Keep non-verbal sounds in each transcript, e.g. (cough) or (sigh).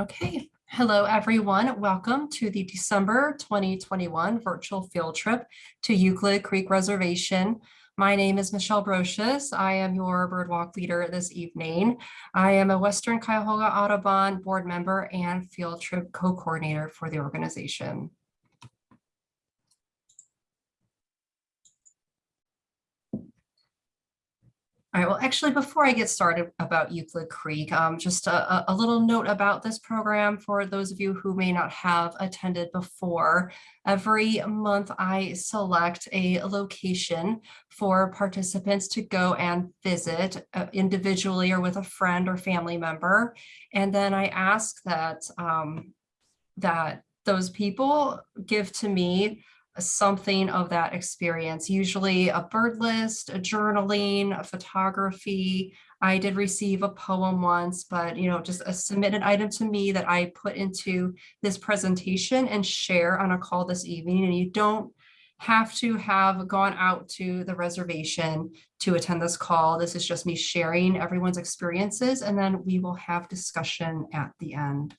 Okay, hello everyone. Welcome to the December 2021 virtual field trip to Euclid Creek Reservation. My name is Michelle Brocious. I am your birdwalk leader this evening. I am a Western Cuyahoga Audubon board member and field trip co-coordinator for the organization. All right, well, actually, before I get started about Euclid Creek, um, just a, a, little note about this program for those of you who may not have attended before. Every month, I select a location for participants to go and visit uh, individually or with a friend or family member. And then I ask that, um, that those people give to me something of that experience, usually a bird list, a journaling, a photography. I did receive a poem once, but you know, just a submitted item to me that I put into this presentation and share on a call this evening. And you don't have to have gone out to the reservation to attend this call. This is just me sharing everyone's experiences, and then we will have discussion at the end.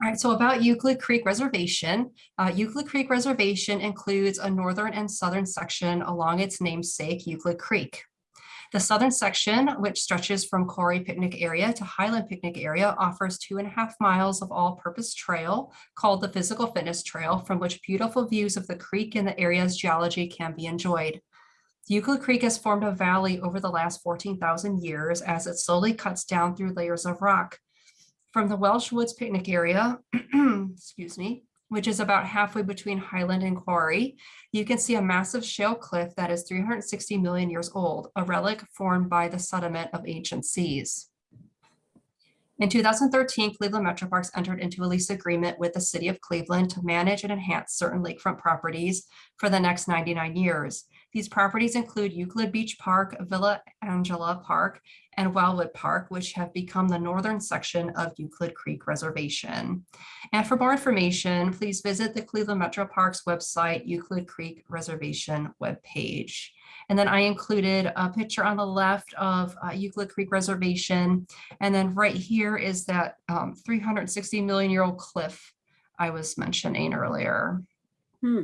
All right, so about Euclid Creek Reservation. Uh, Euclid Creek Reservation includes a northern and southern section along its namesake, Euclid Creek. The southern section, which stretches from Quarry Picnic Area to Highland Picnic Area, offers two and a half miles of all-purpose trail called the Physical Fitness Trail, from which beautiful views of the creek and the area's geology can be enjoyed. Euclid Creek has formed a valley over the last 14,000 years as it slowly cuts down through layers of rock from the Welsh Woods picnic area, (clears throat) excuse me, which is about halfway between Highland and Quarry, you can see a massive shale cliff that is 360 million years old, a relic formed by the sediment of ancient seas. In 2013, Cleveland Metroparks entered into a lease agreement with the city of Cleveland to manage and enhance certain lakefront properties for the next 99 years. These properties include Euclid Beach Park, Villa Angela Park, and Wildwood Park, which have become the northern section of Euclid Creek Reservation. And for more information, please visit the Cleveland Metro Parks website, Euclid Creek Reservation webpage. And then I included a picture on the left of uh, Euclid Creek Reservation. And then right here is that um, 360 million year old cliff I was mentioning earlier. Hmm.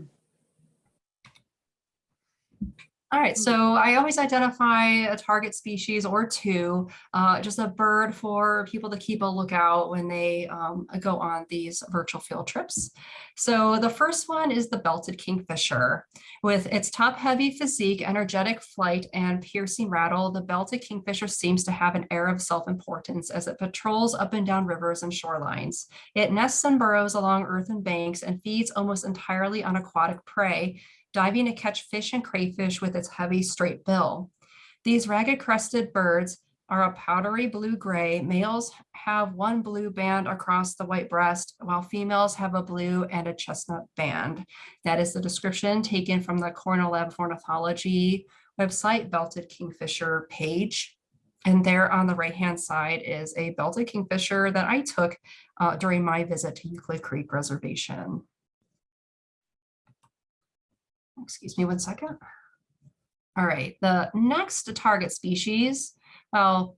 All right, so I always identify a target species or two, uh, just a bird for people to keep a lookout when they um, go on these virtual field trips. So the first one is the belted kingfisher. With its top-heavy physique, energetic flight, and piercing rattle, the belted kingfisher seems to have an air of self-importance as it patrols up and down rivers and shorelines. It nests and burrows along earthen banks and feeds almost entirely on aquatic prey, diving to catch fish and crayfish with its heavy straight bill. These ragged crested birds are a powdery blue-gray. Males have one blue band across the white breast, while females have a blue and a chestnut band. That is the description taken from the Cornell Lab of Ornithology website, Belted Kingfisher page. And there on the right-hand side is a belted kingfisher that I took uh, during my visit to Euclid Creek Reservation excuse me one second. All right, the next target species, well,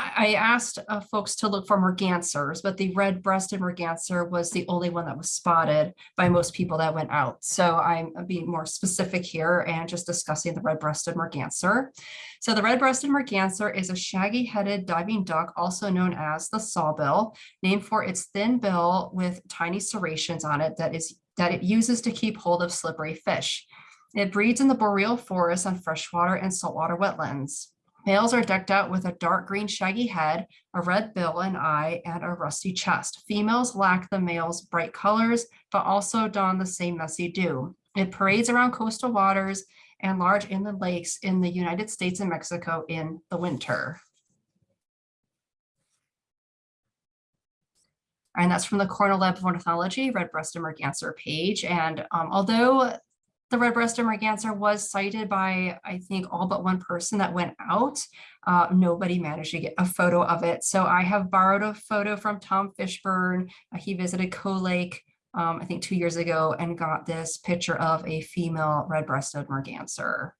I asked uh, folks to look for mergansers, but the red-breasted merganser was the only one that was spotted by most people that went out. So I'm being more specific here and just discussing the red-breasted merganser. So the red-breasted merganser is a shaggy-headed diving duck, also known as the sawbill, named for its thin bill with tiny serrations on it that is that it uses to keep hold of slippery fish. It breeds in the boreal forest on freshwater and saltwater wetlands. Males are decked out with a dark green shaggy head, a red bill and eye, and a rusty chest. Females lack the male's bright colors, but also don the same messy dew. It parades around coastal waters and large inland lakes in the United States and Mexico in the winter. And that's from the Cornell Lab of Ornithology red-breasted merganser page. And um, although the red-breasted merganser was sighted by, I think, all but one person that went out, uh, nobody managed to get a photo of it. So I have borrowed a photo from Tom Fishburne. Uh, he visited Coe Lake, um, I think two years ago, and got this picture of a female red-breasted merganser.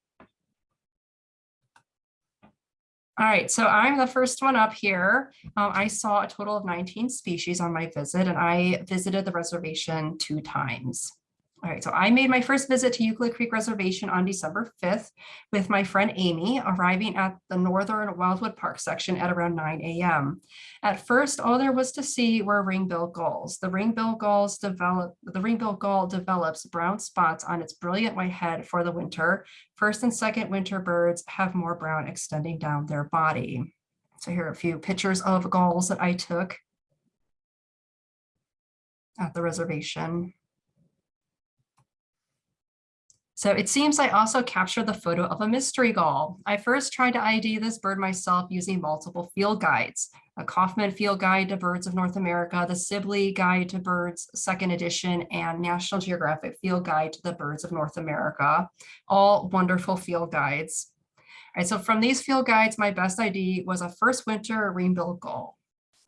All right, so I'm the first one up here. Um, I saw a total of 19 species on my visit and I visited the reservation two times. All right, so I made my first visit to Euclid Creek Reservation on December 5th with my friend Amy, arriving at the Northern Wildwood Park section at around 9 a.m. At first, all there was to see were ring-billed gulls. The ring-billed gulls develop, the ring-billed gull develops brown spots on its brilliant white head for the winter. First and second winter birds have more brown extending down their body. So here are a few pictures of gulls that I took at the reservation. So it seems I also captured the photo of a mystery gull. I first tried to ID this bird myself using multiple field guides, a Kaufman Field Guide to Birds of North America, the Sibley Guide to Birds second edition, and National Geographic Field Guide to the Birds of North America, all wonderful field guides. All right, so from these field guides, my best ID was a first winter ring-billed gull.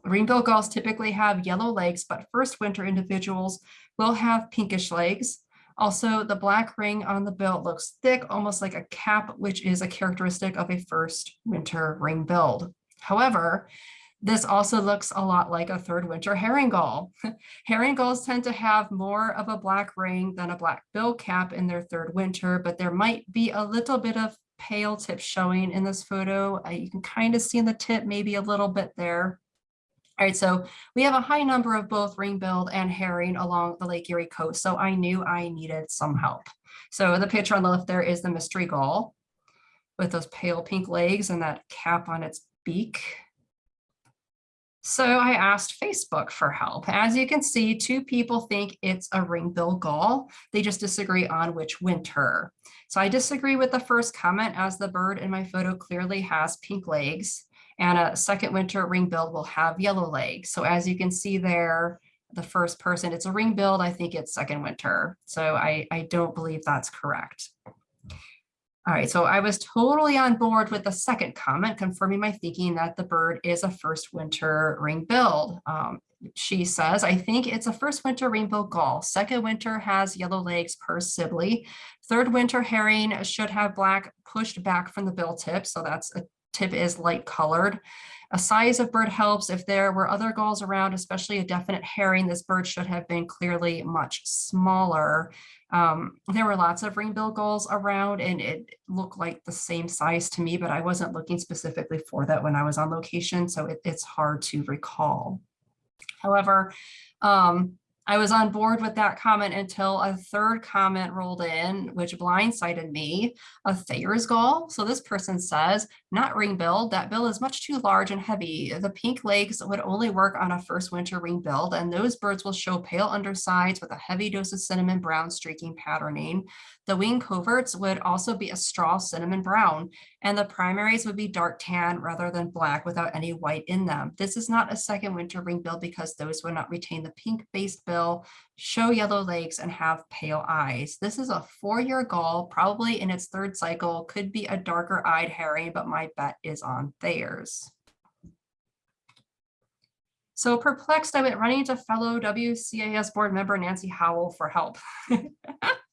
Ring-billed gulls typically have yellow legs, but first winter individuals will have pinkish legs. Also, the black ring on the bill looks thick, almost like a cap, which is a characteristic of a first winter ring-billed. However, this also looks a lot like a third winter herring gull. (laughs) herring gulls tend to have more of a black ring than a black bill cap in their third winter, but there might be a little bit of pale tip showing in this photo. Uh, you can kind of see in the tip, maybe a little bit there. All right, so we have a high number of both ring-billed and herring along the Lake Erie coast, so I knew I needed some help. So the picture on the left there is the mystery gull with those pale pink legs and that cap on its beak. So I asked Facebook for help. As you can see, two people think it's a ring-billed gull. They just disagree on which winter. So I disagree with the first comment as the bird in my photo clearly has pink legs and a second winter ring billed will have yellow legs. So as you can see there, the first person, it's a ring billed, I think it's second winter. So I, I don't believe that's correct. All right, so I was totally on board with the second comment, confirming my thinking that the bird is a first winter ring billed. Um, she says, I think it's a first winter rainbow gull. Second winter has yellow legs per Sibley. Third winter herring should have black pushed back from the bill tip. So that's a tip is light colored. A size of bird helps if there were other gulls around, especially a definite herring, this bird should have been clearly much smaller. Um, there were lots of ring-billed gulls around and it looked like the same size to me, but I wasn't looking specifically for that when I was on location, so it, it's hard to recall. However, um, I was on board with that comment until a third comment rolled in, which blindsided me, a Thayer's gull. So this person says, not ring billed, that bill is much too large and heavy. The pink legs would only work on a first winter ring billed, and those birds will show pale undersides with a heavy dose of cinnamon brown streaking patterning. The wing coverts would also be a straw cinnamon brown, and the primaries would be dark tan rather than black without any white in them. This is not a second winter ring bill because those would not retain the pink based bill, show yellow legs, and have pale eyes. This is a four-year gull, probably in its third cycle, could be a darker eyed herring, but my bet is on Thayer's. So perplexed, I went running to fellow WCAS board member Nancy Howell for help. (laughs)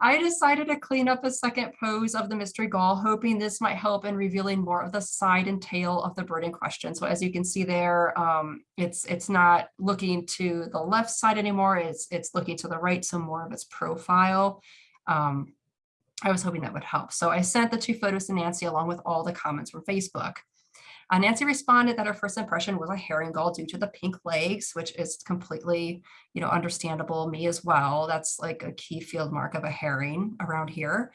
I decided to clean up a second pose of the mystery gall, hoping this might help in revealing more of the side and tail of the bird in question. So as you can see there, um, it's it's not looking to the left side anymore. It's it's looking to the right, so more of its profile. Um, I was hoping that would help. So I sent the two photos to Nancy along with all the comments from Facebook. Uh, Nancy responded that her first impression was a herring gull due to the pink legs, which is completely, you know, understandable. Me as well. That's like a key field mark of a herring around here.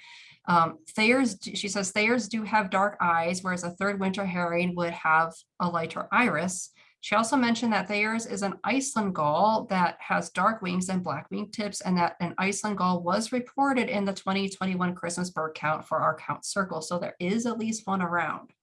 Um, Thayer's, she says Thayer's do have dark eyes, whereas a third winter herring would have a lighter iris. She also mentioned that Thayer's is an Iceland gull that has dark wings and black wing tips, and that an Iceland gull was reported in the 2021 Christmas bird count for our count circle. So there is at least one around.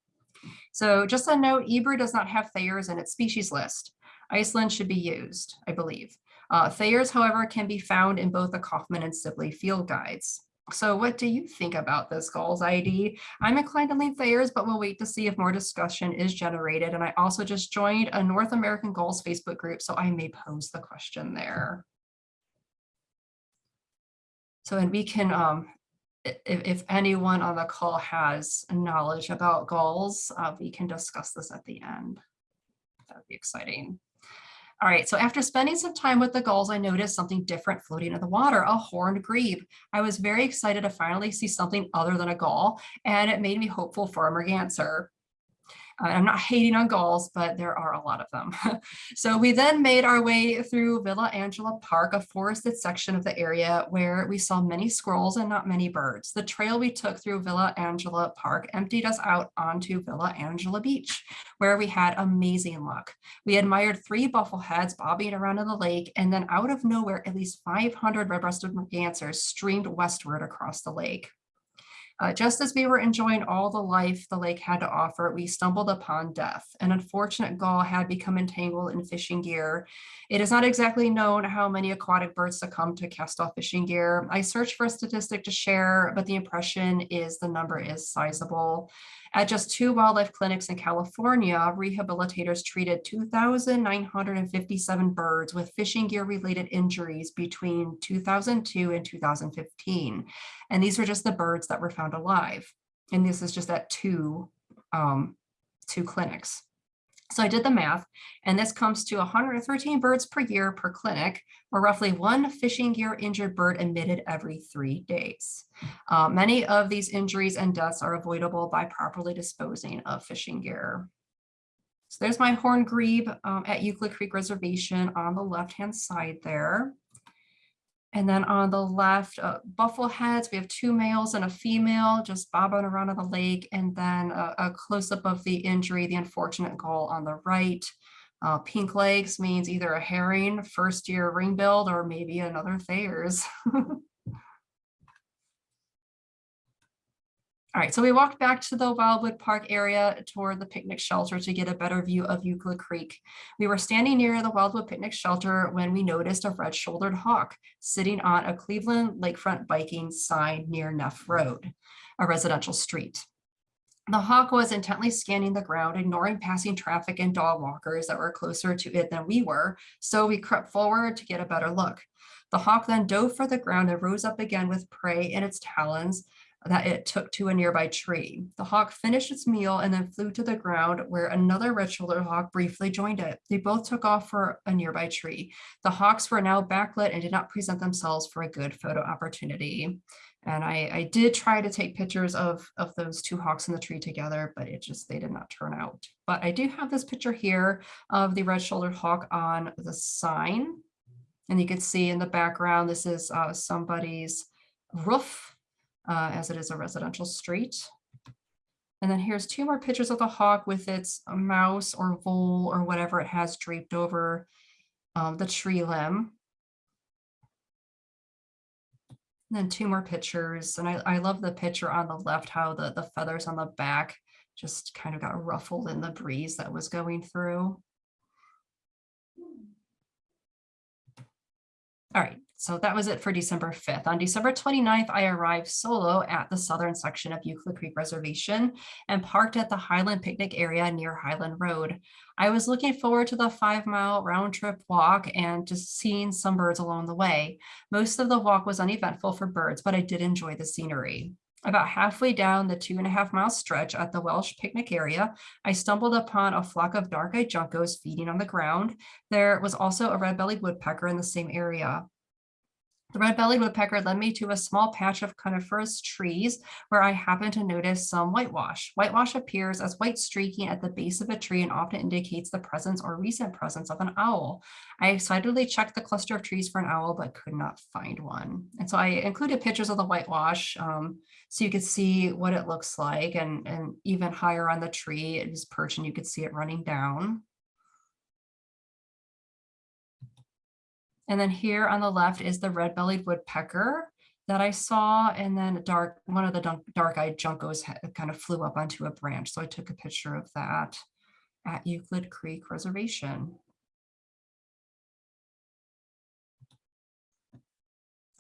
So just a note, eBird does not have Thayer's in its species list. Iceland should be used, I believe. Uh, Thayer's, however, can be found in both the Kaufman and Sibley field guides. So what do you think about this Gulls ID? I'm inclined to lean Thayer's, but we'll wait to see if more discussion is generated. And I also just joined a North American Gulls Facebook group, so I may pose the question there. So and we can um, if, anyone on the call has knowledge about gulls, uh, we can discuss this at the end. That would be exciting. All right, so after spending some time with the gulls, I noticed something different floating in the water, a horned grebe. I was very excited to finally see something other than a gull, and it made me hopeful for a merganser. I'm not hating on gulls, but there are a lot of them. (laughs) so we then made our way through Villa Angela Park, a forested section of the area where we saw many squirrels and not many birds. The trail we took through Villa Angela Park emptied us out onto Villa Angela Beach, where we had amazing luck. We admired three buffleheads bobbing around in the lake, and then out of nowhere, at least 500 red-breasted mergansers streamed westward across the lake. Uh, just as we were enjoying all the life the lake had to offer, we stumbled upon death. An unfortunate gull had become entangled in fishing gear. It is not exactly known how many aquatic birds succumb to cast off fishing gear. I searched for a statistic to share, but the impression is the number is sizable. At just two wildlife clinics in California, rehabilitators treated 2,957 birds with fishing gear related injuries between 2002 and 2015. And these were just the birds that were found alive. And this is just at two, um, two clinics. So I did the math, and this comes to 113 birds per year per clinic, or roughly one fishing gear injured bird admitted every three days. Uh, many of these injuries and deaths are avoidable by properly disposing of fishing gear. So there's my horn grebe um, at Euclid Creek Reservation on the left-hand side there. And then on the left, uh, buffleheads, we have two males and a female just bobbing around on the lake. And then a, a close-up of the injury, the unfortunate gull on the right. Uh, pink legs means either a herring, first year ring-billed, or maybe another Thayer's. (laughs) All right, so we walked back to the Wildwood Park area toward the picnic shelter to get a better view of Euclid Creek. We were standing near the Wildwood Picnic Shelter when we noticed a red-shouldered hawk sitting on a Cleveland lakefront biking sign near Neff Road, a residential street. The hawk was intently scanning the ground, ignoring passing traffic and dog walkers that were closer to it than we were, so we crept forward to get a better look. The hawk then dove for the ground and rose up again with prey in its talons, that it took to a nearby tree. The hawk finished its meal and then flew to the ground where another red-shouldered hawk briefly joined it. They both took off for a nearby tree. The hawks were now backlit and did not present themselves for a good photo opportunity. And I, I did try to take pictures of, of those two hawks in the tree together, but it just, they did not turn out. But I do have this picture here of the red-shouldered hawk on the sign. And you can see in the background, this is uh, somebody's roof uh, as it is a residential street. And then here's two more pictures of the hawk with its mouse or vole or whatever it has draped over um, the tree limb. And then two more pictures. And I, I love the picture on the left, how the, the feathers on the back just kind of got ruffled in the breeze that was going through. All right, so that was it for December 5th. On December 29th, I arrived solo at the southern section of Euclid Creek Reservation and parked at the Highland Picnic area near Highland Road. I was looking forward to the five mile round trip walk and just seeing some birds along the way. Most of the walk was uneventful for birds, but I did enjoy the scenery. About halfway down the two and a half mile stretch at the Welsh picnic area, I stumbled upon a flock of dark-eyed juncos feeding on the ground. There was also a red-bellied woodpecker in the same area. The red-bellied woodpecker led me to a small patch of coniferous trees where I happened to notice some whitewash. Whitewash appears as white streaking at the base of a tree and often indicates the presence or recent presence of an owl. I excitedly checked the cluster of trees for an owl, but could not find one. And so I included pictures of the whitewash um, so you could see what it looks like and, and even higher on the tree, it was perched and you could see it running down. And then here on the left is the red-bellied woodpecker that I saw. And then dark, one of the dark-eyed juncos kind of flew up onto a branch. So I took a picture of that at Euclid Creek Reservation.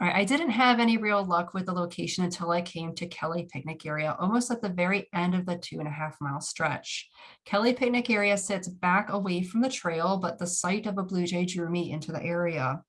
I didn't have any real luck with the location until I came to Kelly Picnic Area, almost at the very end of the two and a half mile stretch. Kelly Picnic Area sits back away from the trail, but the sight of a blue jay drew me into the area.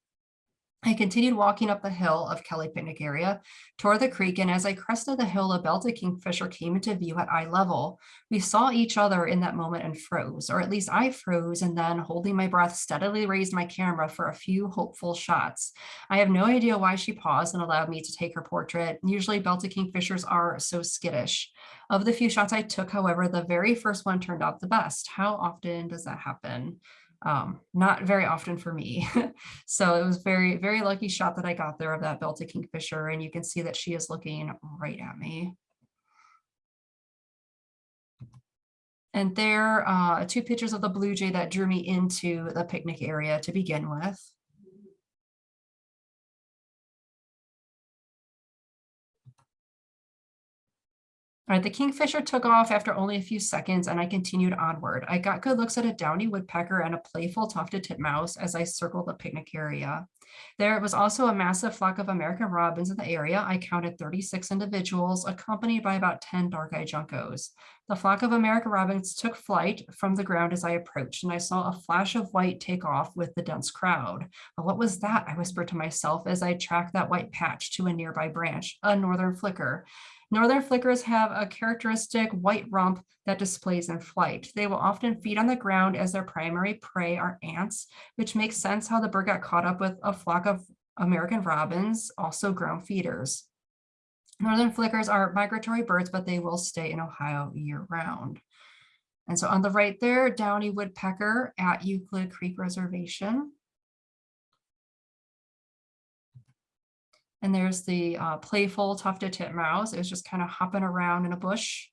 I continued walking up the hill of Kelly Picnic Area toward the creek, and as I crested the hill, a belted kingfisher came into view at eye level. We saw each other in that moment and froze, or at least I froze, and then holding my breath, steadily raised my camera for a few hopeful shots. I have no idea why she paused and allowed me to take her portrait. Usually belted kingfishers are so skittish. Of the few shots I took, however, the very first one turned out the best. How often does that happen? Um, not very often for me. (laughs) so it was very, very lucky shot that I got there of that belted kingfisher. And you can see that she is looking right at me. And there are uh, two pictures of the blue jay that drew me into the picnic area to begin with. All right, the kingfisher took off after only a few seconds and I continued onward. I got good looks at a downy woodpecker and a playful tufted titmouse as I circled the picnic area. There was also a massive flock of American robins in the area. I counted 36 individuals accompanied by about 10 dark-eyed juncos. The flock of American robins took flight from the ground as I approached and I saw a flash of white take off with the dense crowd. But what was that? I whispered to myself as I tracked that white patch to a nearby branch, a northern flicker. Northern flickers have a characteristic white rump that displays in flight. They will often feed on the ground as their primary prey are ants, which makes sense how the bird got caught up with a flock of American robins, also ground feeders. Northern flickers are migratory birds, but they will stay in Ohio year round. And so on the right there, downy woodpecker at Euclid Creek Reservation. And there's the uh, playful tufted titmouse. It was just kind of hopping around in a bush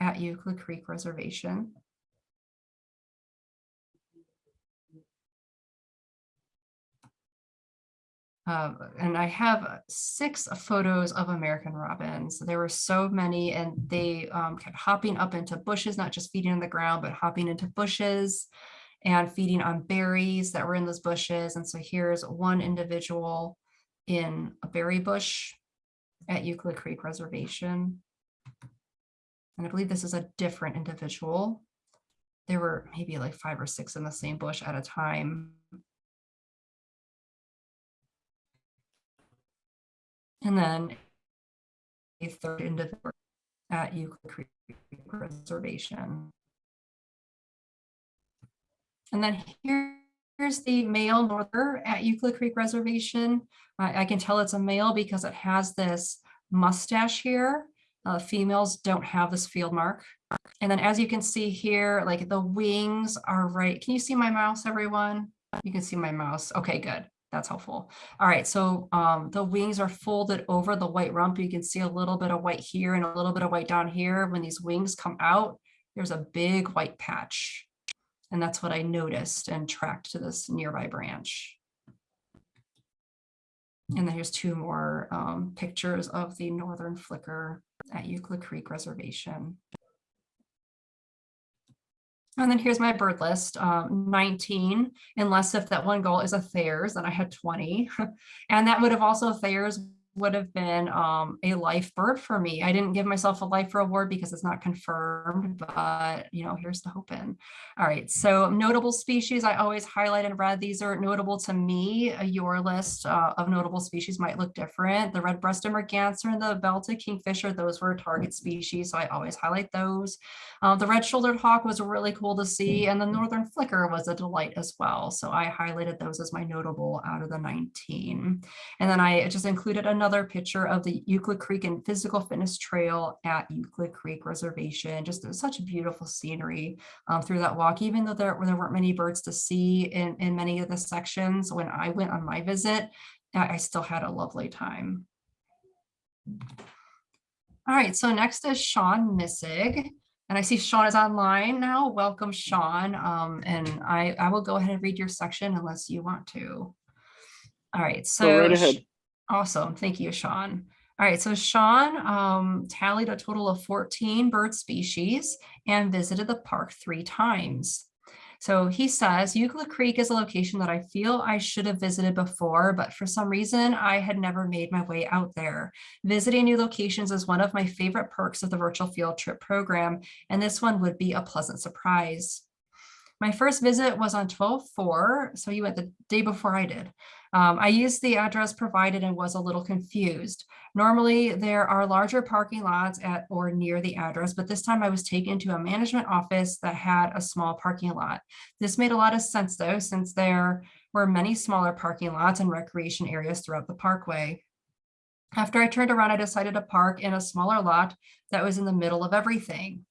at Euclid Creek Reservation. Uh, and I have six photos of American robins. There were so many and they um, kept hopping up into bushes, not just feeding on the ground, but hopping into bushes and feeding on berries that were in those bushes. And so here's one individual in a berry bush at Euclid Creek Reservation. And I believe this is a different individual. There were maybe like five or six in the same bush at a time. And then a third individual at Euclid Creek Reservation. And then here Here's the male norther at Euclid Creek Reservation. I can tell it's a male because it has this mustache here. Uh, females don't have this field mark. And then as you can see here, like the wings are right. Can you see my mouse, everyone? You can see my mouse. Okay, good. That's helpful. All right, so um, the wings are folded over the white rump. You can see a little bit of white here and a little bit of white down here. When these wings come out, there's a big white patch. And that's what I noticed and tracked to this nearby branch. And then here's two more um, pictures of the northern flicker at Euclid Creek Reservation. And then here's my bird list, um, 19, unless if that one goal is a Thayer's, then I had 20. (laughs) and that would have also Thayer's would have been um, a life bird for me. I didn't give myself a life reward because it's not confirmed, but you know, here's the hoping. All right, so notable species, I always highlight in red. These are notable to me. Your list uh, of notable species might look different. The red-breasted merganser and the belted kingfisher, those were target species, so I always highlight those. Uh, the red-shouldered hawk was really cool to see, and the northern flicker was a delight as well. So I highlighted those as my notable out of the 19. And then I just included another picture of the Euclid Creek and Physical Fitness Trail at Euclid Creek Reservation. Just such a beautiful scenery um, through that walk, even though there, there weren't many birds to see in, in many of the sections. When I went on my visit, I still had a lovely time. All right, so next is Sean Missig. And I see Sean is online now. Welcome, Sean. Um, and I, I will go ahead and read your section unless you want to. All right, so go right ahead. Awesome. Thank you, Sean. All right, so Sean um, tallied a total of 14 bird species and visited the park three times. So he says Euclid Creek is a location that I feel I should have visited before, but for some reason I had never made my way out there. Visiting new locations is one of my favorite perks of the virtual field trip program, and this one would be a pleasant surprise. My first visit was on 12-4, so you went the day before I did. Um, I used the address provided and was a little confused. Normally, there are larger parking lots at or near the address, but this time I was taken to a management office that had a small parking lot. This made a lot of sense though, since there were many smaller parking lots and recreation areas throughout the parkway. After I turned around, I decided to park in a smaller lot that was in the middle of everything.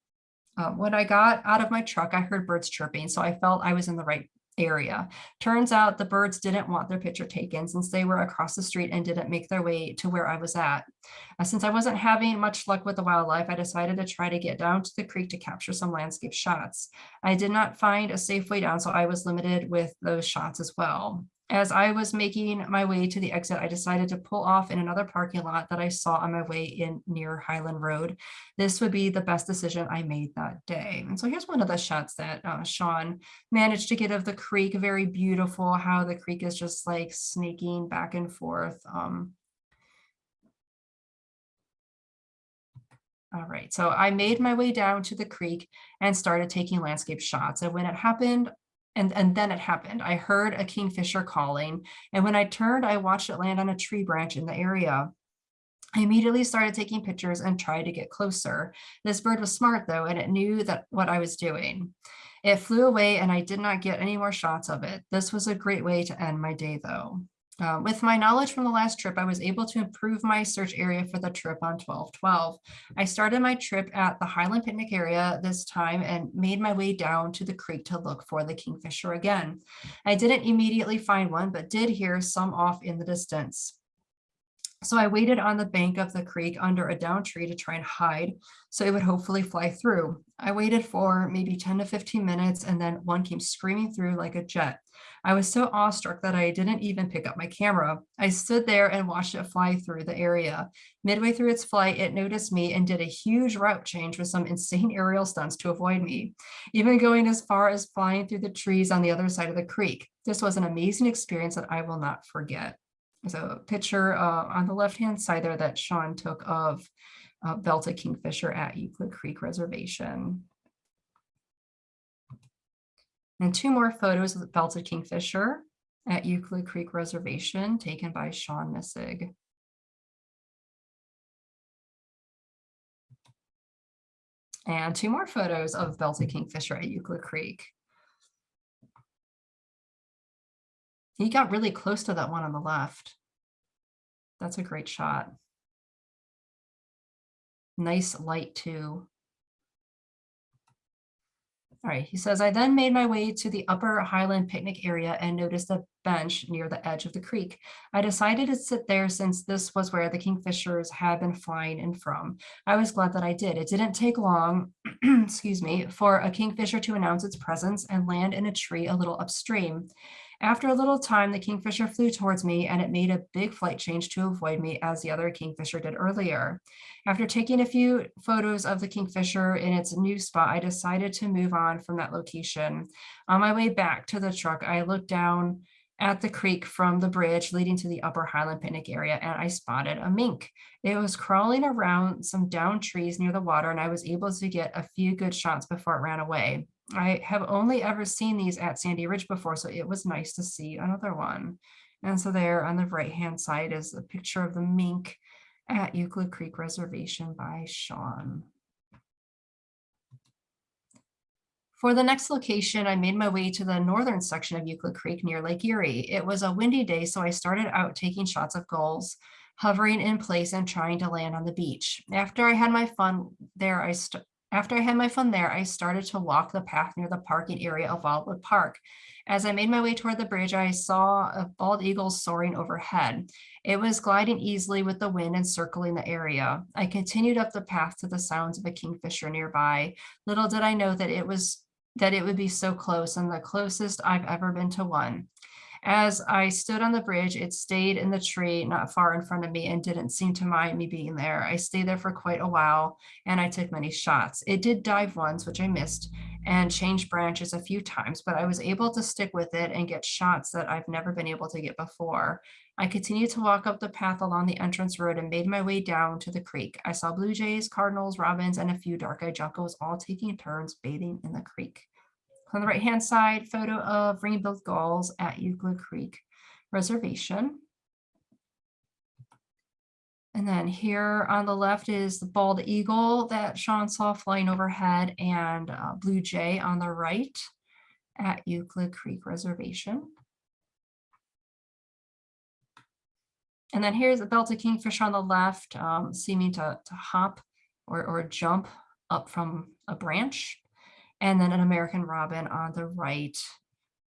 Uh, when I got out of my truck, I heard birds chirping, so I felt I was in the right area. Turns out the birds didn't want their picture taken since they were across the street and didn't make their way to where I was at. Uh, since I wasn't having much luck with the wildlife, I decided to try to get down to the creek to capture some landscape shots. I did not find a safe way down, so I was limited with those shots as well. As I was making my way to the exit, I decided to pull off in another parking lot that I saw on my way in near Highland Road. This would be the best decision I made that day. And so here's one of the shots that uh, Sean managed to get of the creek. Very beautiful how the creek is just like snaking back and forth. Um, All right, so I made my way down to the creek and started taking landscape shots. And when it happened, and, and then it happened. I heard a kingfisher calling, and when I turned, I watched it land on a tree branch in the area. I immediately started taking pictures and tried to get closer. This bird was smart though, and it knew that what I was doing. It flew away and I did not get any more shots of it. This was a great way to end my day though. Uh, with my knowledge from the last trip, I was able to improve my search area for the trip on 1212. I started my trip at the Highland Picnic area this time and made my way down to the creek to look for the kingfisher again. I didn't immediately find one, but did hear some off in the distance. So I waited on the bank of the creek under a down tree to try and hide so it would hopefully fly through. I waited for maybe 10 to 15 minutes and then one came screaming through like a jet. I was so awestruck that I didn't even pick up my camera. I stood there and watched it fly through the area. Midway through its flight, it noticed me and did a huge route change with some (laughs) insane aerial stunts to avoid me, even going as far as flying through the trees on the other side of the creek. This was an amazing experience that I will not forget. There's a picture uh, on the left-hand side there that Sean took of uh, belted kingfisher at Euclid Creek Reservation. And two more photos of the belted kingfisher at Euclid Creek Reservation taken by Sean Missig. And two more photos of belted kingfisher at Euclid Creek. He got really close to that one on the left. That's a great shot. Nice light too. All right, he says, I then made my way to the upper Highland picnic area and noticed a bench near the edge of the creek. I decided to sit there since this was where the kingfishers had been flying in from. I was glad that I did. It didn't take long, (clears throat) excuse me, for a kingfisher to announce its presence and land in a tree a little upstream. After a little time, the kingfisher flew towards me and it made a big flight change to avoid me as the other kingfisher did earlier. After taking a few photos of the kingfisher in its new spot, I decided to move on from that location. On my way back to the truck, I looked down at the creek from the bridge leading to the upper Highland picnic area and I spotted a mink. It was crawling around some down trees near the water and I was able to get a few good shots before it ran away. I have only ever seen these at Sandy Ridge before, so it was nice to see another one. And so there on the right hand side is a picture of the mink at Euclid Creek Reservation by Sean. For the next location, I made my way to the northern section of Euclid Creek near Lake Erie. It was a windy day, so I started out taking shots of gulls, hovering in place and trying to land on the beach. After I had my fun there, I, after I had my fun there, I started to walk the path near the parking area of Wildwood Park. As I made my way toward the bridge, I saw a bald eagle soaring overhead. It was gliding easily with the wind and circling the area. I continued up the path to the sounds of a kingfisher nearby. Little did I know that it was that it would be so close and the closest I've ever been to one. As I stood on the bridge, it stayed in the tree not far in front of me and didn't seem to mind me being there. I stayed there for quite a while and I took many shots. It did dive once, which I missed, and changed branches a few times, but I was able to stick with it and get shots that I've never been able to get before. I continued to walk up the path along the entrance road and made my way down to the creek. I saw blue jays, cardinals, robins, and a few dark-eyed juncos all taking turns bathing in the creek. On the right-hand side, photo of ring-billed gulls at Euclid Creek Reservation. And then here on the left is the bald eagle that Sean saw flying overhead and uh, blue jay on the right at Euclid Creek Reservation. And then here's the belted kingfisher on the left, um, seeming to, to hop or, or jump up from a branch. And then an American robin on the right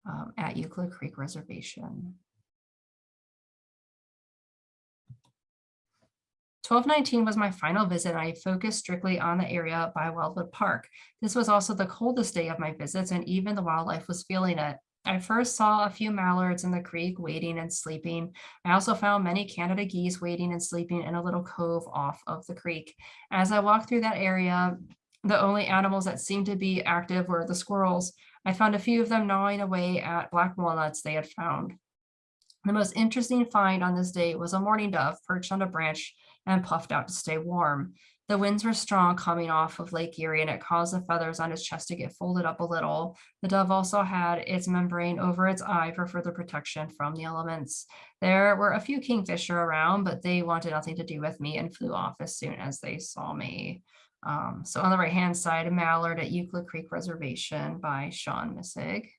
um, at Euclid Creek Reservation. 1219 was my final visit. I focused strictly on the area by Wildwood Park. This was also the coldest day of my visits and even the wildlife was feeling it. I first saw a few mallards in the creek waiting and sleeping. I also found many Canada geese waiting and sleeping in a little cove off of the creek. As I walked through that area, the only animals that seemed to be active were the squirrels. I found a few of them gnawing away at black walnuts they had found. The most interesting find on this day was a mourning dove perched on a branch and puffed out to stay warm. The winds were strong coming off of Lake Erie and it caused the feathers on its chest to get folded up a little. The dove also had its membrane over its eye for further protection from the elements. There were a few kingfisher around, but they wanted nothing to do with me and flew off as soon as they saw me. Um, so on the right hand side, a mallard at Euclid Creek Reservation by Sean Missig.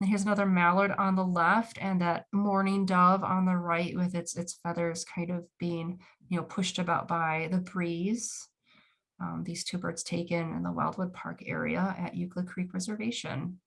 And here's another mallard on the left and that mourning dove on the right with its, its feathers kind of being, you know, pushed about by the breeze. Um, these two birds taken in the Wildwood Park area at Euclid Creek Reservation.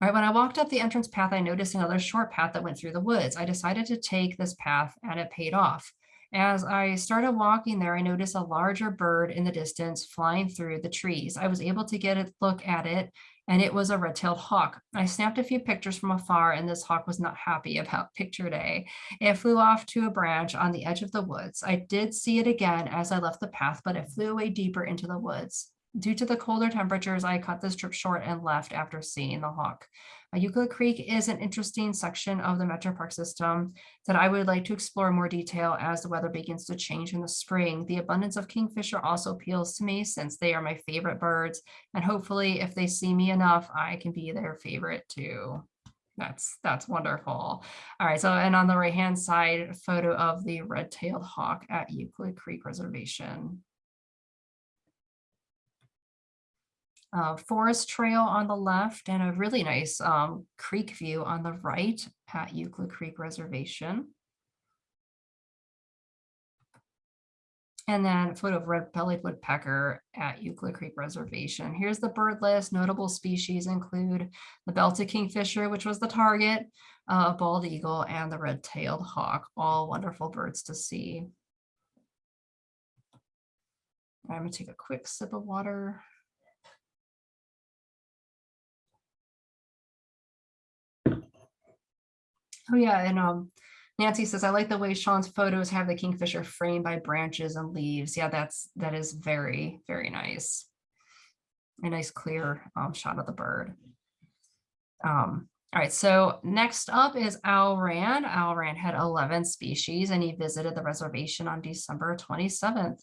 Right, when I walked up the entrance path, I noticed another short path that went through the woods. I decided to take this path and it paid off. As I started walking there, I noticed a larger bird in the distance flying through the trees. I was able to get a look at it and it was a red-tailed hawk. I snapped a few pictures from afar and this hawk was not happy (laughs) about picture day. It flew off to a branch on the edge of the woods. I did see it again as I left the path, but it flew away deeper into the woods. Due to the colder temperatures, I cut this trip short and left after seeing the hawk. Uh, Euclid Creek is an interesting section of the Metro Park system that I would like to explore more detail as the weather begins to change in the spring. The abundance of kingfisher also appeals to me since they are my favorite birds. And hopefully if they see me enough, I can be their favorite too. That's that's wonderful. All right, so and on the right hand side, photo of the red-tailed hawk at Euclid Creek Reservation. Uh, forest trail on the left and a really nice um, creek view on the right at Euclid Creek Reservation. And then a photo of red-bellied woodpecker at Euclid Creek Reservation. Here's the bird list. Notable species include the belted kingfisher, which was the target, uh, bald eagle, and the red-tailed hawk. All wonderful birds to see. I'm gonna take a quick sip of water. Oh yeah, and um, Nancy says, I like the way Sean's photos have the kingfisher framed by branches and leaves. Yeah, that's that is very, very nice. A nice clear um, shot of the bird. Um, all right, so next up is Al Rand. Al Rand had 11 species and he visited the reservation on December 27th.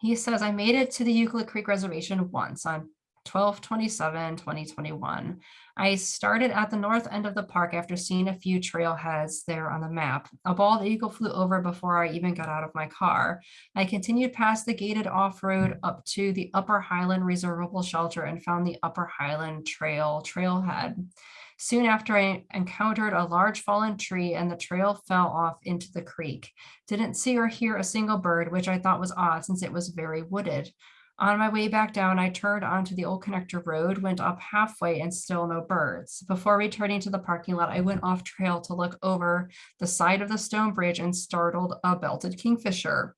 He says, I made it to the Euclid Creek Reservation once on 12 27 2021 i started at the north end of the park after seeing a few trailheads there on the map a bald eagle flew over before i even got out of my car i continued past the gated off-road up to the upper highland reservable shelter and found the upper highland trail trailhead Soon after I encountered a large fallen tree and the trail fell off into the creek. Didn't see or hear a single bird, which I thought was odd since it was very wooded. On my way back down, I turned onto the old connector road, went up halfway and still no birds. Before returning to the parking lot, I went off trail to look over the side of the stone bridge and startled a belted kingfisher.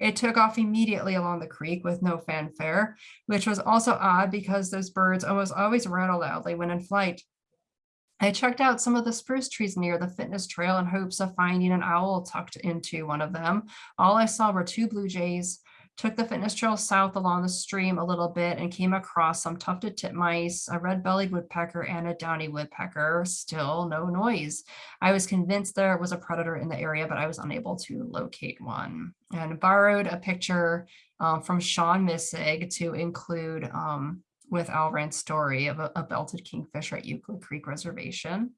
It took off immediately along the creek with no fanfare, which was also odd because those birds almost always rattle loudly when in flight. I checked out some of the spruce trees near the fitness trail in hopes of finding an owl tucked into one of them. All I saw were two blue jays, took the fitness trail south along the stream a little bit and came across some tufted titmice, a red-bellied woodpecker, and a downy woodpecker. Still no noise. I was convinced there was a predator in the area, but I was unable to locate one. And borrowed a picture um, from Sean Missig to include um, with Al Rand's story of a, a belted kingfisher at Euclid Creek Reservation.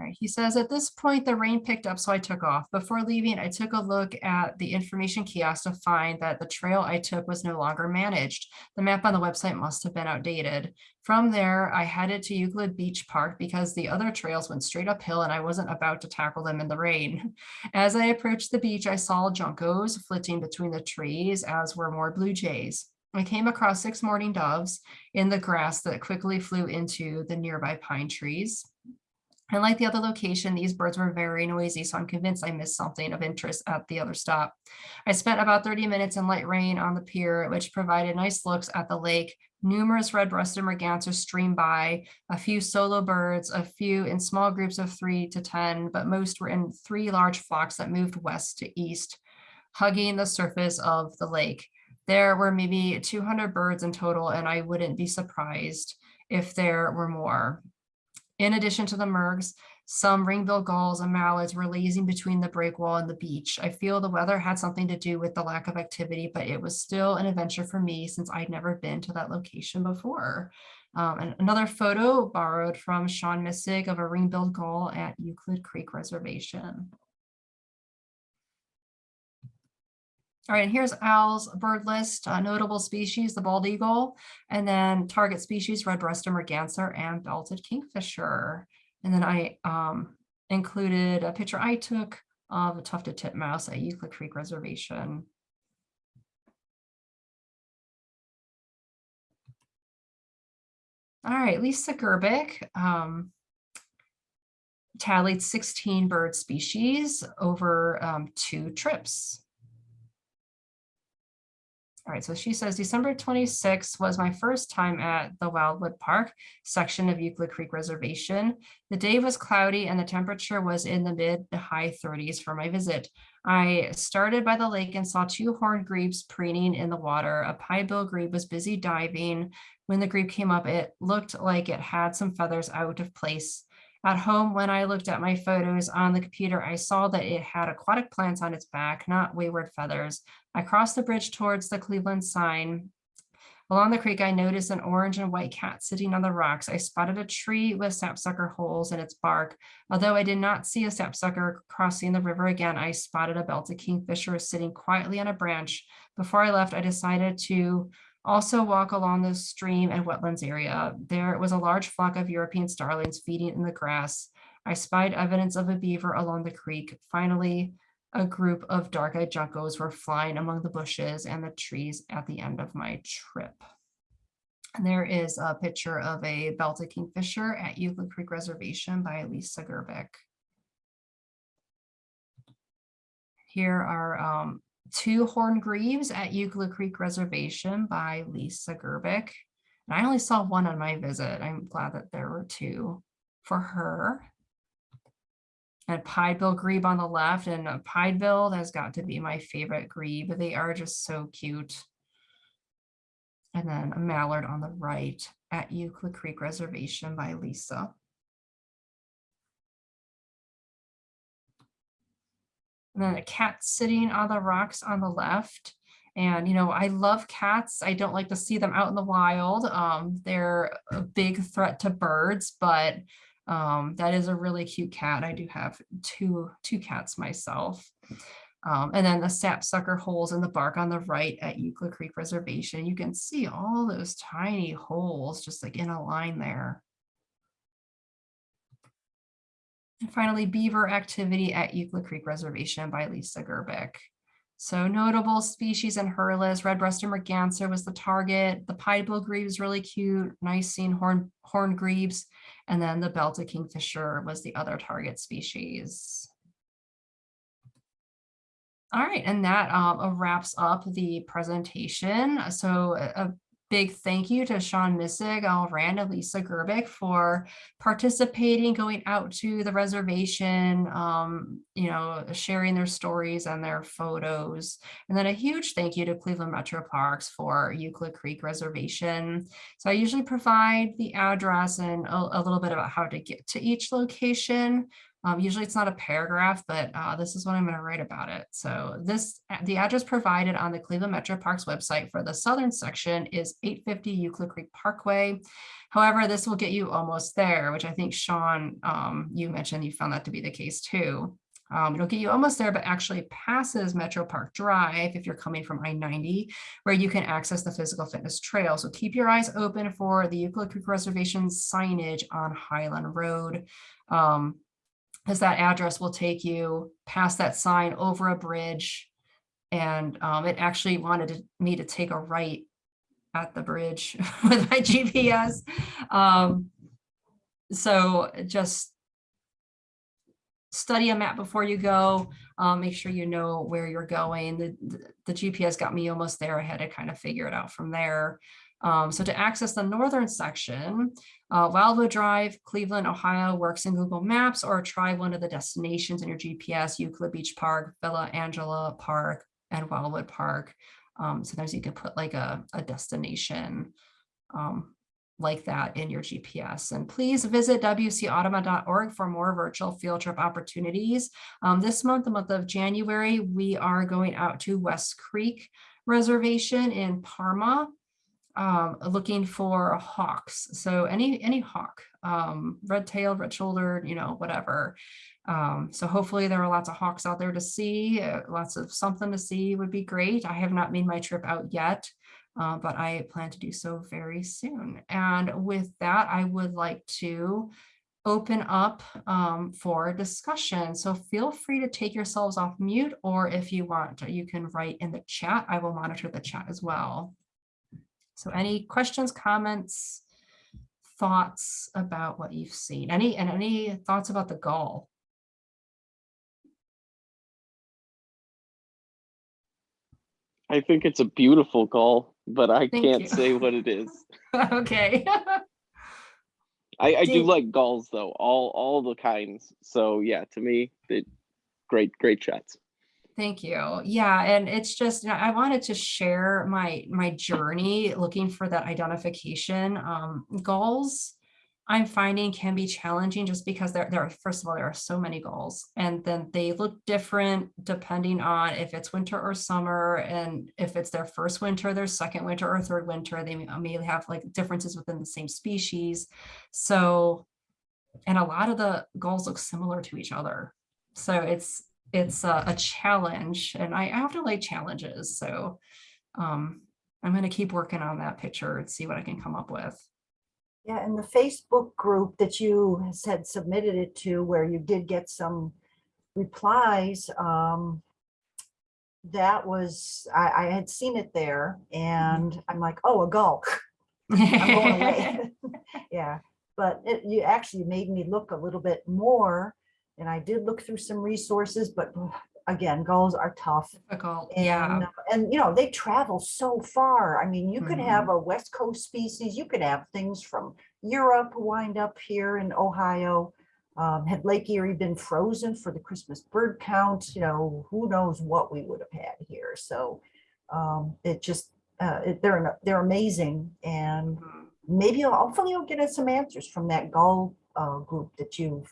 Right, he says, at this point, the rain picked up, so I took off. Before leaving, I took a look at the information kiosk to find that the trail I took was no longer managed. The map on the website must have been outdated. From there, I headed to Euclid Beach Park because the other trails went straight uphill and I wasn't about to tackle them in the rain. (laughs) As I approached the beach, I saw juncos flitting between the trees, as were more blue jays. I came across six mourning doves in the grass that quickly flew into the nearby pine trees. And like the other location, these birds were very noisy, so I'm convinced I missed something of interest at the other stop. I spent about 30 minutes in light rain on the pier, which provided nice looks at the lake. Numerous red-breasted mergansers streamed by, a few solo birds, a few in small groups of three to 10, but most were in three large flocks that moved west to east, hugging the surface of the lake. There were maybe 200 birds in total, and I wouldn't be surprised if there were more. In addition to the mergs, some ring-billed gulls and mallards were lazing between the breakwall and the beach. I feel the weather had something to do with the lack of activity, but it was still an adventure for me since I'd never been to that location before. Um, and another photo borrowed from Sean Missig of a ring-billed gull at Euclid Creek Reservation. All right, and here's Al's bird list, uh, notable species, the bald eagle, and then target species, red-breasted merganser and belted kingfisher. And then I um, included a picture I took of a tufted titmouse at Euclid Creek Reservation. All right, Lisa Gerbic um, tallied 16 bird species over um, two trips. All right, so she says December 26th was my first time at the Wildwood Park section of Euclid Creek Reservation. The day was cloudy and the temperature was in the mid to high 30s for my visit. I started by the lake and saw two horned grebes preening in the water. A pied-billed grebe was busy diving. When the grebe came up, it looked like it had some feathers out of place. At home, when I looked at my photos on the computer, I saw that it had aquatic plants on its back, not wayward feathers. I crossed the bridge towards the Cleveland sign. Along the creek, I noticed an orange and white cat sitting on the rocks. I spotted a tree with sapsucker holes in its bark. Although I did not see a sapsucker crossing the river again, I spotted a belted kingfisher sitting quietly on a branch. Before I left, I decided to also walk along the stream and wetlands area. There was a large flock of European starlings feeding in the grass. I spied evidence of a beaver along the creek. Finally, a group of dark-eyed juncos were flying among the bushes and the trees at the end of my trip. And there is a picture of a belted kingfisher at Euclid Creek Reservation by Lisa Gerbic. Here are um, Two Horn Grebes at Euclid Creek Reservation by Lisa Gerbic. And I only saw one on my visit. I'm glad that there were two for her. And Piedbill Grebe on the left and a Piedbill has got to be my favorite grebe. They are just so cute. And then a mallard on the right at Euclid Creek Reservation by Lisa. And then a cat sitting on the rocks on the left. And, you know, I love cats. I don't like to see them out in the wild. Um, they're a big threat to birds, but um, that is a really cute cat. I do have two, two cats myself. Um, and then the sapsucker holes in the bark on the right at Euclid Creek Reservation. You can see all those tiny holes just like in a line there. And finally, beaver activity at Euclid Creek Reservation by Lisa Gerbic. So notable species in her list, red-breasted merganser was the target. The grebe is really cute, nice seeing horn, horn grebes. And then the belted kingfisher was the other target species. All right, and that um, wraps up the presentation. So a, big thank you to Sean Missig, Al Rand, and Lisa Gerbic for participating, going out to the reservation, um, you know, sharing their stories and their photos. And then a huge thank you to Cleveland Metro Parks for Euclid Creek Reservation. So I usually provide the address and a, a little bit about how to get to each location. Um, usually it's not a paragraph, but uh, this is what I'm going to write about it. So this, the address provided on the Cleveland Metro Parks website for the southern section is 850 Euclid Creek Parkway. However, this will get you almost there, which I think Sean, um, you mentioned you found that to be the case too. Um, it'll get you almost there, but actually passes Metro Park Drive if you're coming from I-90, where you can access the physical fitness trail. So keep your eyes open for the Euclid Creek Reservation signage on Highland Road. Um, because that address will take you past that sign over a bridge. And um, it actually wanted to, me to take a right at the bridge (laughs) with my GPS. Um, so just study a map before you go. Um, make sure you know where you're going. The, the, the GPS got me almost there. I had to kind of figure it out from there. Um, so to access the northern section, uh, Wildwood Drive, Cleveland, Ohio works in Google Maps or try one of the destinations in your GPS, Euclid Beach Park, Villa Angela Park, and Wildwood Park. Um, sometimes you can put like a, a destination um, like that in your GPS. And please visit wcaudubon.org for more virtual field trip opportunities. Um, this month, the month of January, we are going out to West Creek Reservation in Parma um, looking for hawks. So any any hawk, um, red-tailed, red-shouldered, you know, whatever. Um, so hopefully there are lots of hawks out there to see. Uh, lots of something to see would be great. I have not made my trip out yet, uh, but I plan to do so very soon. And with that, I would like to open up um, for discussion. So feel free to take yourselves off mute, or if you want, you can write in the chat. I will monitor the chat as well. So any questions, comments, thoughts about what you've seen? Any and any thoughts about the gull? I think it's a beautiful gull, but I Thank can't you. say what it is. (laughs) okay. (laughs) I, I do like gulls though, all all the kinds. So yeah, to me, they great great shots. Thank you. Yeah, and it's just I wanted to share my my journey looking for that identification. Um, gulls I'm finding can be challenging just because there there are first of all there are so many gulls, and then they look different depending on if it's winter or summer, and if it's their first winter, their second winter or third winter. They may, have like differences within the same species. So, and a lot of the gulls look similar to each other. So it's it's a, a challenge and I often like challenges. So um, I'm going to keep working on that picture and see what I can come up with. Yeah, and the Facebook group that you said submitted it to where you did get some replies, um, that was, I, I had seen it there and I'm like, oh, a gull. I'm going away. (laughs) (laughs) Yeah, but it, you actually made me look a little bit more. And I did look through some resources, but again, gulls are tough. Difficult. And, Yeah. uh, and you know, they travel so far. I mean, you could Mhm. have a West Coast species, you could have things from Europe wind up here in Ohio. Um, had Lake Erie been frozen for the Christmas bird count, you know, who knows what we would have had here. So um, it just, uh, it, they're, they're amazing. And Mhm. maybe hopefully you'll get us some answers from that gull uh, group that you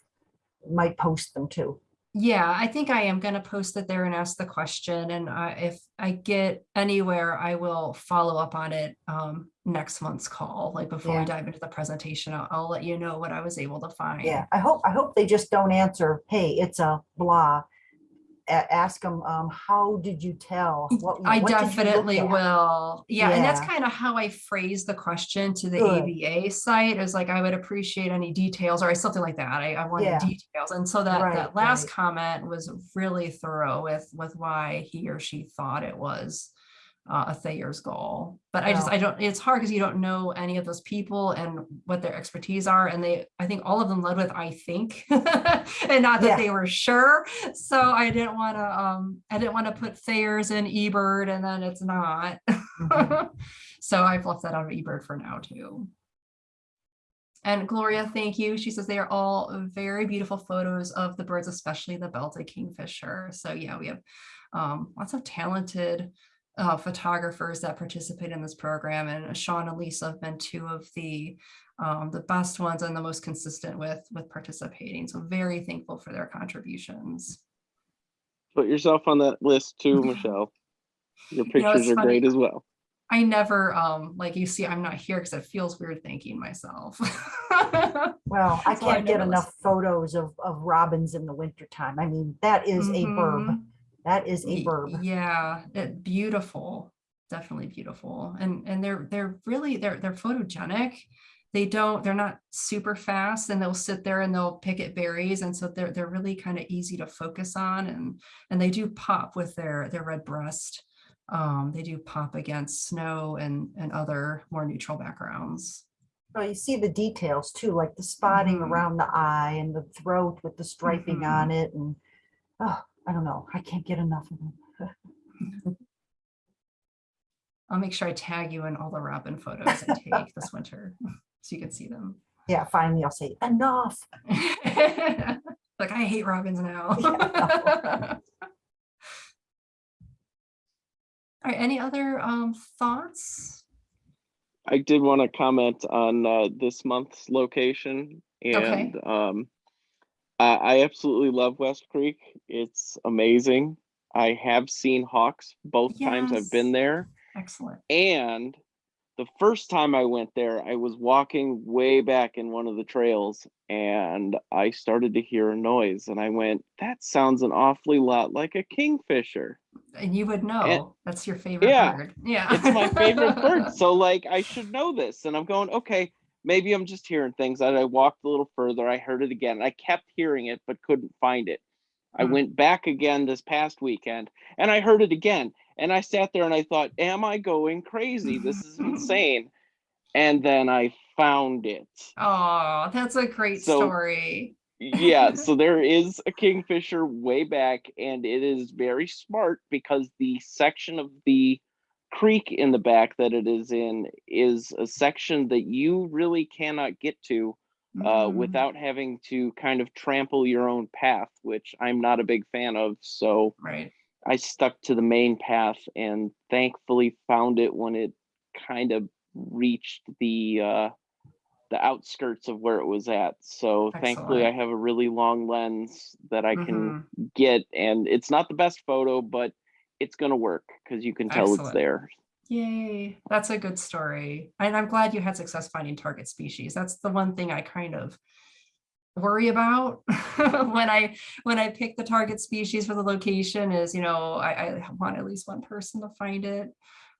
might post them to. Yeah, I think I am going to post it there and ask the question. And I, if I get anywhere, I will follow up on it um, next month's call. Like before we dive into the presentation, I'll, I'll let you know what I was able to find. Yeah, I hope, I hope they just don't answer, hey, it's a blah. Ask them, um, how did you tell? What- I what did you look definitely will. Yeah, and that's kind of how I phrased the question to the Good. ABA site. is like, I would appreciate any details or something like that. I, I wanted Yeah. details. And so that, that last right. comment was really thorough with, with why he or she thought it was uh, a Thayer's gull. But I just, I don't, it's hard because you don't know any of those people and what their expertise are. And they, I think all of them led with, I think, (laughs) and not Yeah. that they were sure. So I didn't want to, um, I didn't want to put Thayer's in eBird and then it's not. Mhm. (laughs) So I've left that out of eBird for now too. And Gloria, thank you. She says they are all very beautiful photos of the birds, especially the belted kingfisher. So yeah, we have um, lots of talented uh, photographers that participate in this program. And Sean and Lisa have been two of the um, the best ones and the most consistent with with participating. So very thankful for their contributions. Put yourself on that list too, (laughs) Michelle. Your You know, pictures are funny. great as well. I never um like you see, I'm not here because it feels weird thanking myself. (laughs) Well, I can't get never enough photos of, of robins in the wintertime. I mean, that is a verb. That is a verb. Yeah, it, beautiful, definitely beautiful. And and they're they're really they're they're photogenic. They don't they're not super fast and they'll sit there and they'll pick at berries and so they're they're really kind of easy to focus on and and they do pop with their their red breast. Um, they do pop against snow and and other more neutral backgrounds. Oh, you see the details too, like the spotting Mhm. around the eye and the throat with the striping Mhm. on it and, oh, I don't know. I can't get enough of them. (laughs) I'll make sure I tag you in all the robin photos I take this winter (laughs) so you can see them. Yeah, finally I'll say enough. (laughs) like I hate robins now. Yeah. All right, any other um thoughts? I did want to comment on uh, this month's location Okay. and um, I, I absolutely love West Creek. It's amazing. I have seen hawks both times I've been there. Excellent. And the first time I went there, I was walking way back in one of the trails and I started to hear a noise and I went, that sounds an awfully lot like a kingfisher. And you would know that's your favorite Yeah, bird. Yeah. It's my favorite bird. (laughs) So like I should know this. And I'm going, okay, maybe I'm just hearing things. I walked a little further. I heard it again. I kept hearing it, but couldn't find it. I Hmm. went back again this past weekend and I heard it again. And I sat there and I thought, am I going crazy? This is (laughs) insane. And then I found it. Oh, that's a great So- story. Yeah, so (laughs) there is a kingfisher way back, and it is very smart because the section of the creek in the back that it is in is a section that you really cannot get to uh, Mm, without having to kind of trample your own path, which I'm not a big fan of. So right. I stuck to the main path and thankfully found it when it kind of reached the uh, the outskirts of where it was at. So thankfully, I have a really long lens that I can Mhm. get, and it's not the best photo, but it's gonna work because you can tell it's there. Yay, that's a good story. And I'm glad you had success finding target species. That's the one thing I kind of worry about (laughs) when I when I pick the target species for the location is, you know, I, I want at least one person to find it.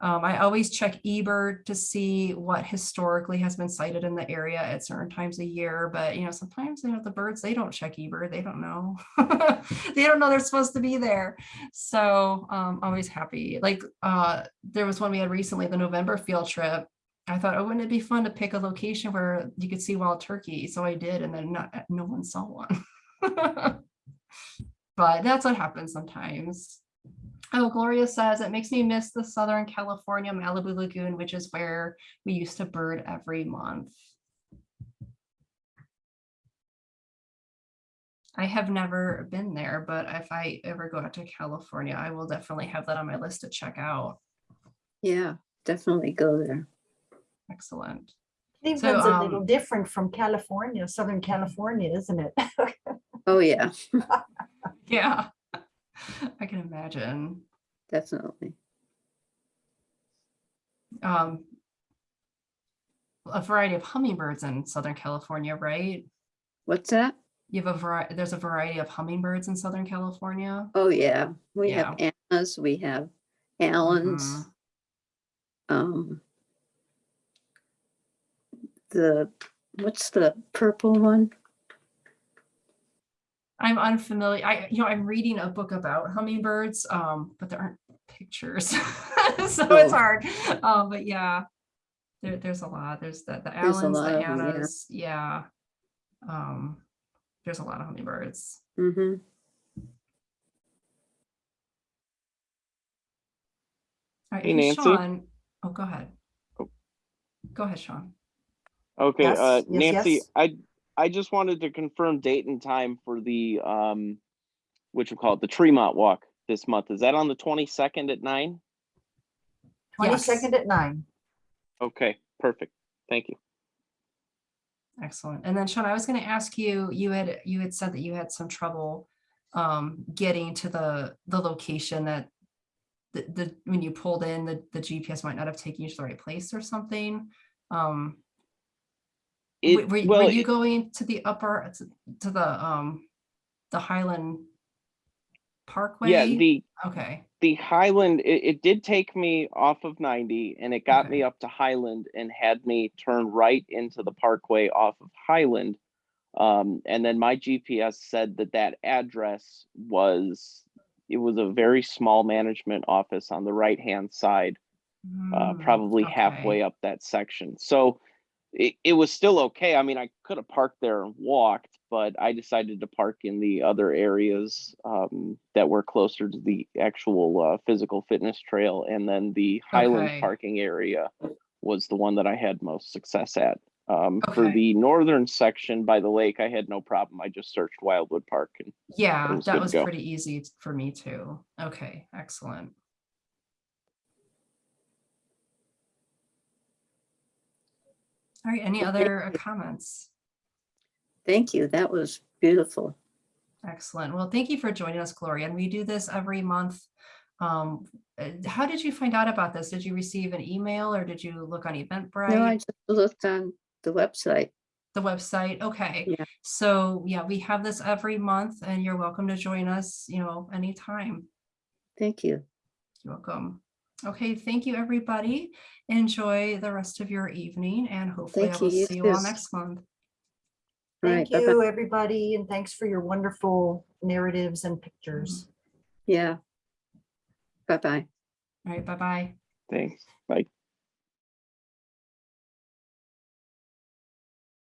Um, I always check eBird to see what historically has been sighted in the area at certain times a year, but you know, sometimes you know the birds they don't check eBird, they don't know. (laughs) they don't know they're supposed to be there. So um always happy. Like uh there was one we had recently, the November field trip. I thought, oh, wouldn't it be fun to pick a location where you could see wild turkey? So I did, and then not no one saw one. (laughs) but that's what happens sometimes. Oh, Gloria says it makes me miss the Southern California Malibu Lagoon, which is where we used to bird every month. I have never been there, but if I ever go out to California, I will definitely have that on my list to check out. Yeah, definitely go there. Excellent. Cleveland's a little um, different from California, Southern California, isn't it? (laughs) Oh, yeah, (laughs) Yeah, (laughs) I can imagine. definitely. Um, a variety of hummingbirds in Southern California, right? What's that? You have a variety, there's a variety of hummingbirds in Southern California. Oh, yeah, we have Anna's, we have Allen's. Mhm. Um, the, what's the purple one? I'm unfamiliar. I, you know, I'm reading a book about hummingbirds, um, but there aren't pictures. (laughs) So Oh. it's hard. Um, but yeah, there, there's a lot. There's the, the There's Allen's, lot the of 'em, yeah. Anna's, yeah. Um, there's a lot of hummingbirds. hmm All right, Hey, hey, Nancy. Sean. Oh, go ahead. Oh. Go ahead, Sean. Okay, Yes, uh, yes, Nancy, yes. I, I just wanted to confirm date and time for the, um, what you call it, the Tremont Walk this month. Is that on the twenty-second at nine? Yes. Twenty-second at nine. Okay, perfect. Thank you. Excellent. And then Sean, I was going to ask you, you had, you had said that you had some trouble um, getting to the, the location that the, the, when you pulled in, the, the GPS might not have taken you to the right place or something. Um, w- It, were, well, were you it- going to the upper, to- the, um, the Highland Parkway? yeah, the, Okay, the Highland, it, it did take me off of ninety and it got me up to Highland and had me turn right into the parkway off of Highland. Um, and then my GPS said that that address was, it was a very small management office on the right-hand side, uh, Mm, probably okay. halfway up that section. So it, it was still okay. I mean, I could have parked there and walked, but I decided to park in the other areas um, that were closer to the actual uh, physical fitness trail. And then the Highland Okay. parking area was the one that I had most success at. Um, For the northern section by the lake, I had no problem. I just searched Wildwood Park and Yeah, was that was pretty easy for me too. Okay, excellent. All right, any other comments? Thank you. That was beautiful. Excellent. Well, thank you for joining us, Gloria. And we do this every month. Um, uh, how did you find out about this? Did you receive an email or did you look on Eventbrite? No, I just looked on the website. the website? Okay. Yeah. So yeah, we have this every month and you're welcome to join us, you know, anytime. Thank you. You're welcome. Okay, thank you, everybody. Enjoy the rest of your evening and hopefully I will you. You see you all next month. Thank right, bye-bye. you, everybody, and thanks for your wonderful narratives and pictures. Yeah. Bye-bye. All right, bye-bye. thanks. Bye.